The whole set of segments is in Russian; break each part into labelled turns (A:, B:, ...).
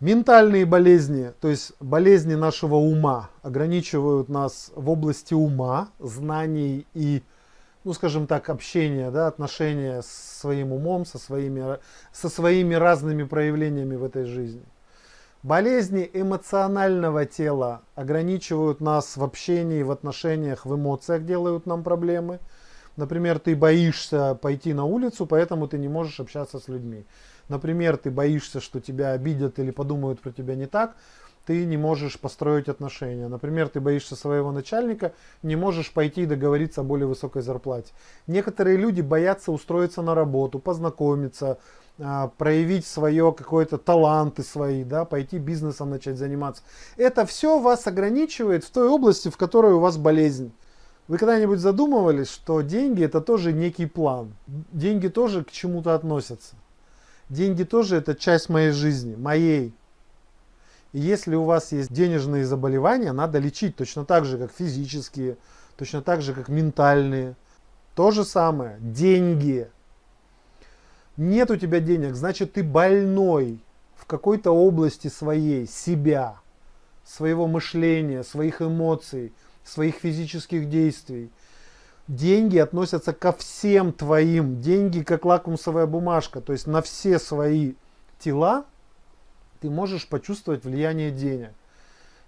A: Ментальные болезни, то есть болезни нашего ума, ограничивают нас в области ума, знаний и, ну скажем так, общения, да, отношения с своим умом, со своими, со своими разными проявлениями в этой жизни. Болезни эмоционального тела ограничивают нас в общении, в отношениях, в эмоциях делают нам проблемы. Например, ты боишься пойти на улицу, поэтому ты не можешь общаться с людьми. Например, ты боишься, что тебя обидят или подумают про тебя не так, ты не можешь построить отношения. Например, ты боишься своего начальника, не можешь пойти и договориться о более высокой зарплате. Некоторые люди боятся устроиться на работу, познакомиться, а, проявить свое какой-то таланты свои, да, пойти бизнесом начать заниматься. Это все вас ограничивает в той области, в которой у вас болезнь. Вы когда-нибудь задумывались, что деньги это тоже некий план? Деньги тоже к чему-то относятся. Деньги тоже это часть моей жизни, моей. И если у вас есть денежные заболевания, надо лечить точно так же, как физические, точно так же, как ментальные. То же самое. Деньги. Нет у тебя денег, значит ты больной в какой-то области своей, себя, своего мышления, своих эмоций, своих физических действий деньги относятся ко всем твоим. Деньги как лакмусовая бумажка. То есть на все свои тела ты можешь почувствовать влияние денег.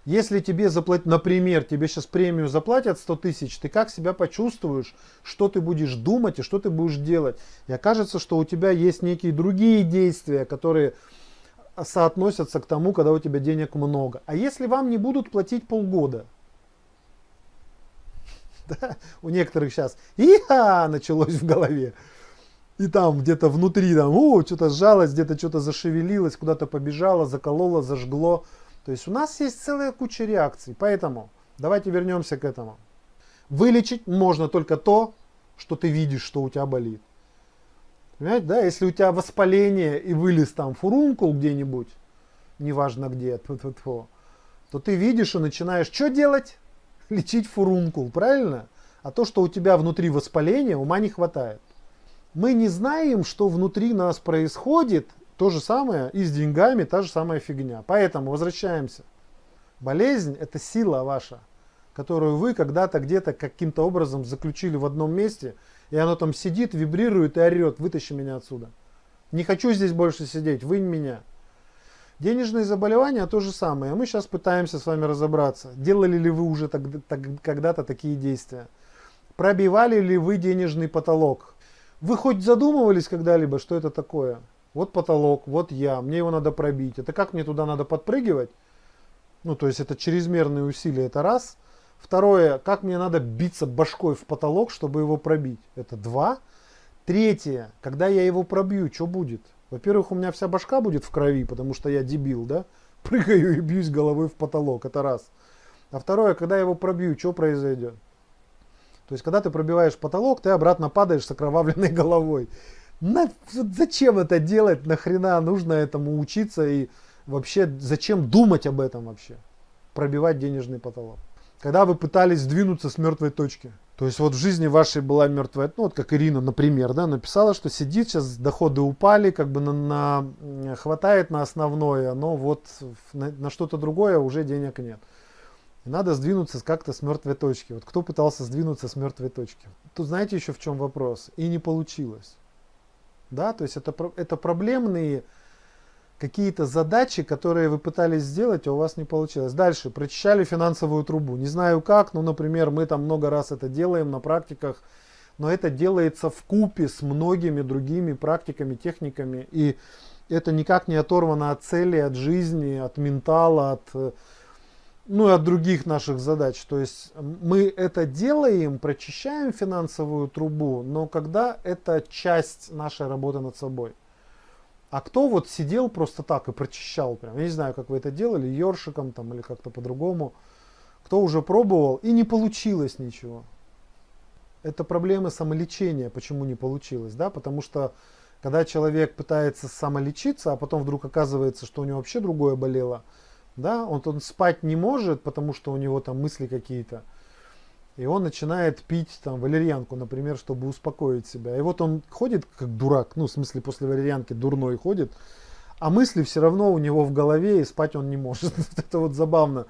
A: Если тебе заплатят, например, тебе сейчас премию заплатят 100 тысяч, ты как себя почувствуешь, что ты будешь думать и что ты будешь делать. И окажется, что у тебя есть некие другие действия, которые соотносятся к тому, когда у тебя денег много. А если вам не будут платить полгода – да? У некоторых сейчас иха началось в голове. И там где-то внутри, там, о, что-то сжалось, где-то что-то зашевелилось, куда-то побежало, закололо, зажгло. То есть у нас есть целая куча реакций. Поэтому давайте вернемся к этому. Вылечить можно только то, что ты видишь, что у тебя болит. Понимаете, да? Если у тебя воспаление и вылез там фурункул где-нибудь, неважно где, то ты видишь и начинаешь что делать? лечить фурункул, правильно? А то, что у тебя внутри воспаление, ума не хватает. Мы не знаем, что внутри нас происходит, то же самое и с деньгами, та же самая фигня. Поэтому возвращаемся. Болезнь – это сила ваша, которую вы когда-то где-то каким-то образом заключили в одном месте, и оно там сидит, вибрирует и орет, вытащи меня отсюда. Не хочу здесь больше сидеть, вынь меня. Денежные заболевания то же самое. Мы сейчас пытаемся с вами разобраться. Делали ли вы уже когда-то такие действия? Пробивали ли вы денежный потолок? Вы хоть задумывались когда-либо, что это такое? Вот потолок, вот я, мне его надо пробить. Это как мне туда надо подпрыгивать? Ну, то есть это чрезмерные усилия, это раз. Второе, как мне надо биться башкой в потолок, чтобы его пробить? Это два. Третье, когда я его пробью, что будет? Во-первых, у меня вся башка будет в крови, потому что я дебил, да? Прыгаю и бьюсь головой в потолок, это раз. А второе, когда я его пробью, что произойдет? То есть, когда ты пробиваешь потолок, ты обратно падаешь с окровавленной головой. На, зачем это делать? Нахрена нужно этому учиться? И вообще, зачем думать об этом вообще? Пробивать денежный потолок. Когда вы пытались сдвинуться с мертвой точки. То есть вот в жизни вашей была мертвая, ну вот как Ирина, например, да, написала, что сидит, сейчас доходы упали, как бы на, на хватает на основное, но вот на, на что-то другое уже денег нет. И надо сдвинуться как-то с мертвой точки. Вот кто пытался сдвинуться с мертвой точки? Тут знаете еще в чем вопрос? И не получилось. Да, то есть это, это проблемные какие-то задачи, которые вы пытались сделать, а у вас не получилось. Дальше, прочищали финансовую трубу. Не знаю как, но, например, мы там много раз это делаем на практиках, но это делается в купе с многими другими практиками, техниками, и это никак не оторвано от цели, от жизни, от ментала, от, ну, и от других наших задач. То есть мы это делаем, прочищаем финансовую трубу, но когда это часть нашей работы над собой. А кто вот сидел просто так и прочищал прям, я не знаю, как вы это делали, ёршиком там или как-то по-другому, кто уже пробовал и не получилось ничего. Это проблемы самолечения, почему не получилось, да, потому что когда человек пытается самолечиться, а потом вдруг оказывается, что у него вообще другое болело, да, он, он спать не может, потому что у него там мысли какие-то, и он начинает пить там валерьянку, например, чтобы успокоить себя. И вот он ходит как дурак, ну, в смысле, после валерьянки дурной ходит, а мысли все равно у него в голове, и спать он не может. это вот забавно.